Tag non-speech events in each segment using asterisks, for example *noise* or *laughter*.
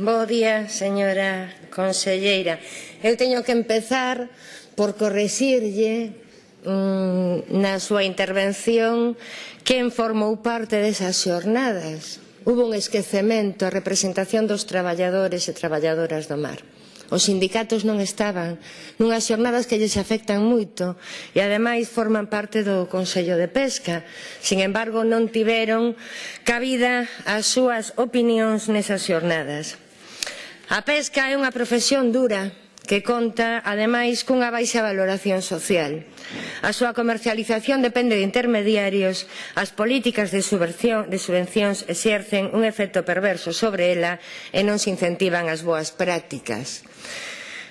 Bo día, señora conselleira. Eu teño que empezar por correxirlle mmm, na súa intervención quen formou parte desas xornadas. Hubo un esquecemento a representación dos traballadores e traballadoras do mar. Os sindicatos non estaban nunhas xornadas que lles afectan moito e ademais forman parte do Consello de Pesca. Sin embargo, non tiveron cabida as súas opinións nesas xornadas. A pesca é unha profesión dura que conta, ademais, cunha baixa valoración social. A súa comercialización depende de intermediarios, as políticas de, subvención, de subvencións exercen un efecto perverso sobre ela e non se incentivan as boas prácticas.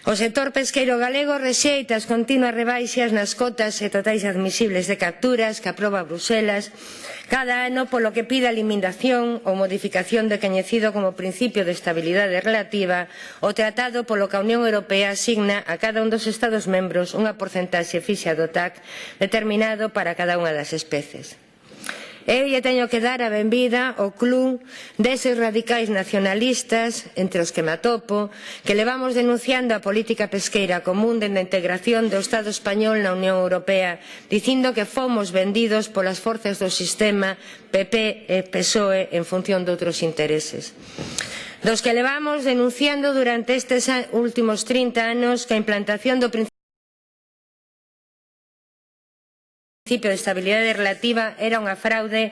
O sector pesqueiro galego rexeita as continuas rebaixas nas cotas e totais admisibles de capturas que aproba Bruselas cada ano polo que pide a eliminación ou modificación do coñecido como principio de estabilidade relativa o tratado polo que a Unión Europea asigna a cada un dos Estados membros unha porcentaxe fixa do TAC determinado para cada unha das especies. Eu lle teño que dar a benvida ao club deses radicais nacionalistas, entre os que me atopo, que levamos denunciando a política pesqueira común dende a integración do Estado español na Unión Europea, dicindo que fomos vendidos polas forzas do sistema PP eh, e PSOE en función de outros intereses. Dos que levamos denunciando durante estes últimos 30 anos que a implantación do principio principio de estabilidade relativa era unha fraude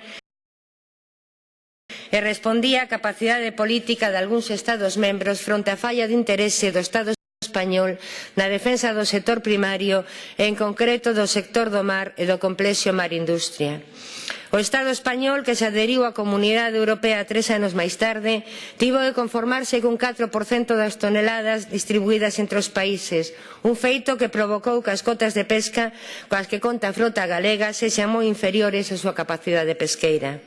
e respondía á capacidade política de algúns Estados membros fronte á falla de interese do Estado español na defensa do sector primario e en concreto do sector do mar e do complexo marindustria. O Estado español, que se adheriu á Comunidade Europea tres anos máis tarde, tivo de conformarse cun 4% das toneladas distribuídas entre os países, un feito que provocou que as cotas de pesca coas que conta a frota galega sexan moi inferiores á súa capacidade pesqueira.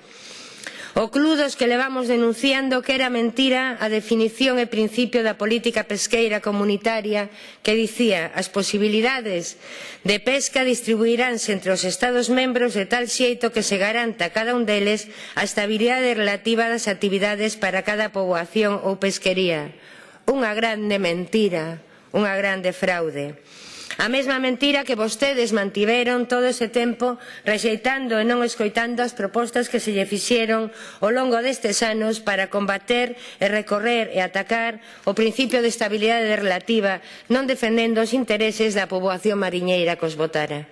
O Club dos que levamos denunciando que era mentira a definición e principio da política pesqueira comunitaria que dicía as posibilidades de pesca distribuiránse entre os Estados membros de tal xeito que se garanta a cada un deles a estabilidade relativa das actividades para cada poboación ou pesquería. Unha grande mentira, unha grande fraude. A mesma mentira que vostedes mantiveron todo ese tempo rexeitando e non escoitando as propostas que se lle fixeron ao longo destes anos para combater e recorrer e atacar o principio de estabilidade relativa non defendendo os intereses da poboación mariñeira que os votara.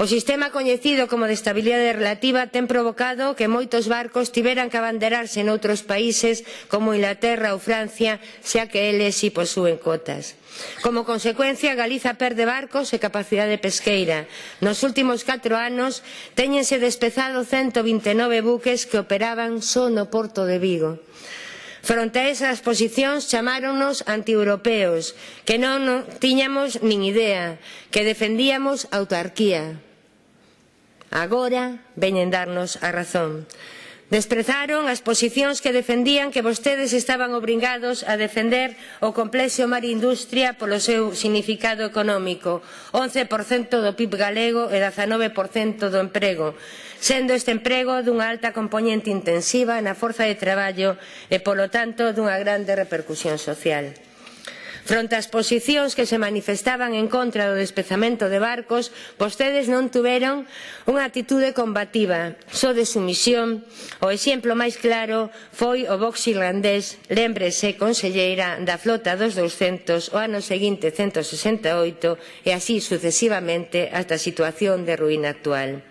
O sistema coñecido como de estabilidade relativa ten provocado que moitos barcos tiveran que abanderarse noutros países como Inglaterra ou Francia, xa que eles si posúen cotas. Como consecuencia, Galiza perde barcos e capacidade pesqueira. Nos últimos 4 anos téñense despezado 129 buques que operaban só no porto de Vigo. Fronte a esas posicións chamáronos antieuropeos, que non tiñamos nin idea, que defendíamos autarquía. Agora veñen darnos a razón. Desprezaron as posicións que defendían que vostedes estaban obrigados a defender o complexo marindustria polo seu significado económico, 11% do PIB galego e 19% do emprego, sendo este emprego dunha alta componente intensiva na forza de traballo e, polo tanto, dunha grande repercusión social. Fronte ás posicións que se manifestaban en contra do despezamento de barcos, vostedes non tuveron unha actitude combativa, só de sumisión. O exemplo máis claro foi o box irlandés, lembrese conselleira da flota dos 200 o ano seguinte 168 e así sucesivamente hasta a situación de ruína actual.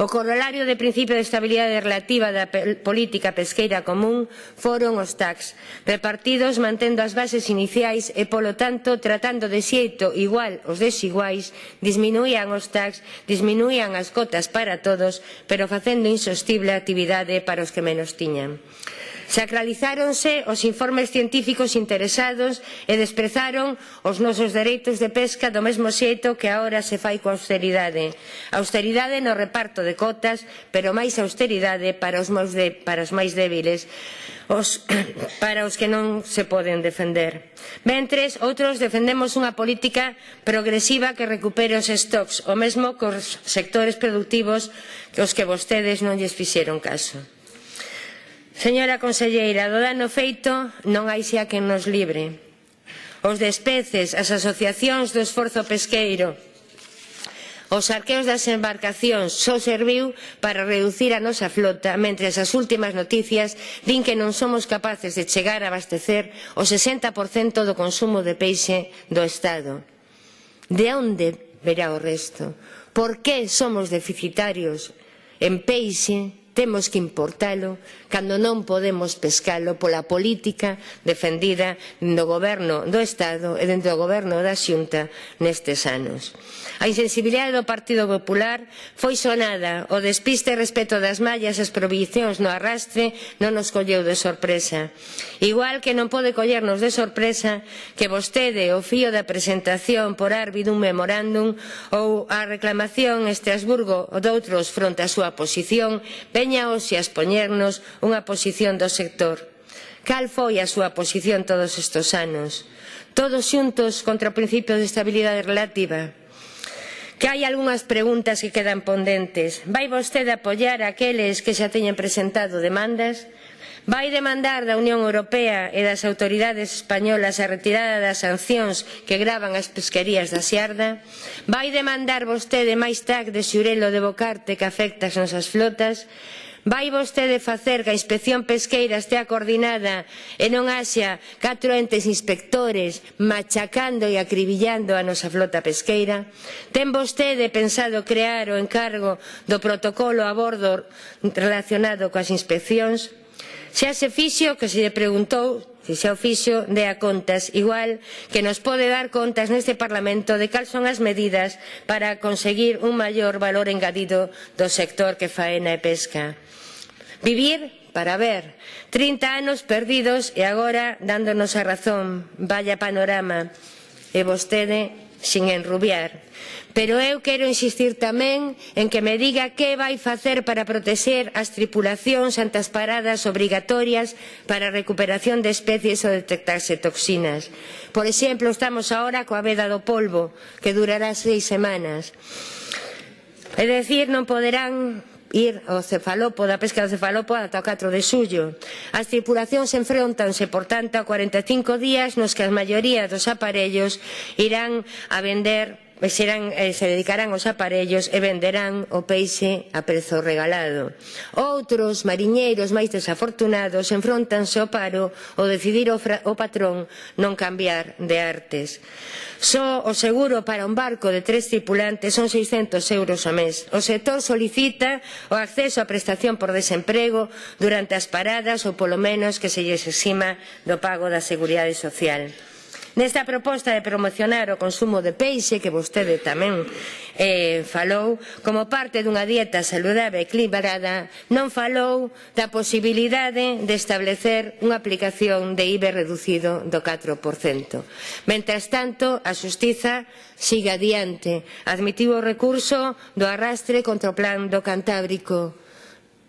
O corolario de principio de estabilidade relativa da política pesqueira común foron os tax, repartidos mantendo as bases iniciais e, polo tanto, tratando de xeito igual os desiguais, disminuían os tax, disminuían as cotas para todos, pero facendo insostible a actividade para os que menos tiñan. Sacralizáronse os informes científicos interesados e desprezaron os nosos dereitos de pesca do mesmo xeito que agora se fai coa austeridade. Austeridade no reparto de cotas, pero máis austeridade para os máis, de, para os máis débiles, os, *coughs* para os que non se poden defender. Mentres, outros defendemos unha política progresiva que recupere os stocks, o mesmo cos sectores productivos que os que vostedes non lles fixeron caso. Señora conselleira, do dano feito non hai xa quen nos libre. Os despeces, as asociacións do esforzo pesqueiro, Os arqueos das embarcacións só serviu para reducir a nosa flota, mentre as últimas noticias din que non somos capaces de chegar a abastecer o 60% do consumo de peixe do Estado. De onde verá o resto? Por que somos deficitarios en peixe temos que importalo cando non podemos pescalo pola política defendida no goberno do Estado e dentro do goberno da Xunta nestes anos. A insensibilidade do Partido Popular foi sonada, o despiste respecto das mallas e as prohibicións no arrastre non nos colleu de sorpresa. Igual que non pode collernos de sorpresa que vostede o fío da presentación por Arbi dun memorándum ou a reclamación Estrasburgo ou doutros fronte á súa posición Veña hoxe a expoñernos unha posición do sector. Cal foi a súa posición todos estes anos? Todos xuntos contra o principio de estabilidade relativa? que hai algunhas preguntas que quedan pendentes. Vai vostede apoiar aqueles que xa teñen presentado demandas? vai demandar da Unión Europea e das autoridades españolas a retirada das sancións que gravan as pesquerías da Xiarda? Vai demandar vostede máis TAC de xurelo de Bocarte que afecta as nosas flotas? Vai vostede facer que a inspección pesqueira estea coordinada e non haxa catro entes inspectores machacando e acribillando a nosa flota pesqueira? Ten vostede pensado crear o encargo do protocolo a bordo relacionado coas inspeccións? Xa se fixo que se lle preguntou se xa o fixo de a contas, igual que nos pode dar contas neste Parlamento de cal son as medidas para conseguir un maior valor engadido do sector que faena e pesca. Vivir para ver. 30 anos perdidos e agora dándonos a razón. Vaya panorama. E vostede sin enrubiar. Pero eu quero insistir tamén en que me diga que vai facer para protexer as tripulacións ante as paradas obrigatorias para a recuperación de especies ou detectarse toxinas. Por exemplo, estamos agora coa veda do polvo, que durará seis semanas. É dicir, non poderán ir ao cefalopo, da pesca do cefalopo ata o 4 de xullo. As tripulacións enfrontanse, por tanto, a 45 días nos que as maiorías dos aparellos irán a vender serán, eh, se dedicarán aos aparellos e venderán o peixe a prezo regalado. Outros mariñeiros máis desafortunados enfrontanse ao paro ou decidir o, fra, o patrón non cambiar de artes. Só o seguro para un barco de tres tripulantes son 600 euros ao mes. O sector solicita o acceso á prestación por desemprego durante as paradas ou polo menos que se lles exima do pago da Seguridade Social. Nesta proposta de promocionar o consumo de peixe, que vostede tamén eh, falou, como parte dunha dieta saludable e equilibrada, non falou da posibilidade de establecer unha aplicación de IBE reducido do 4%. Mentres tanto, a Xustiza siga adiante. Admitiu o recurso do arrastre contra o plan do Cantábrico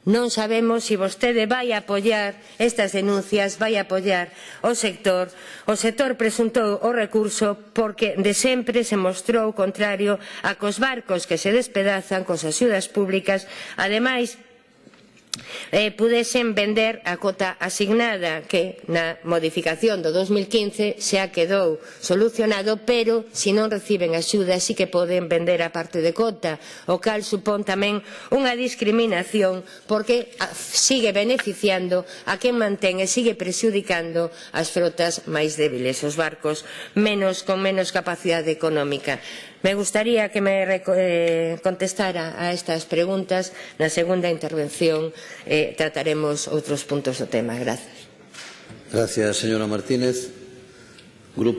Non sabemos se si vostede vai apoiar estas denuncias, vai apoiar o sector. O sector presuntou o recurso porque de sempre se mostrou contrario a cos barcos que se despedazan cos axudas públicas. Ademais, eh, pudesen vender a cota asignada que na modificación do 2015 xa quedou solucionado pero se non reciben axuda sí que poden vender a parte de cota o cal supón tamén unha discriminación porque ah, sigue beneficiando a quen mantén e sigue prexudicando as frotas máis débiles os barcos menos con menos capacidade económica. Me gustaría que me eh, contestara a estas preguntas. Na segunda intervención eh, trataremos outros puntos do tema. Gracias. Gracias, señora Martínez.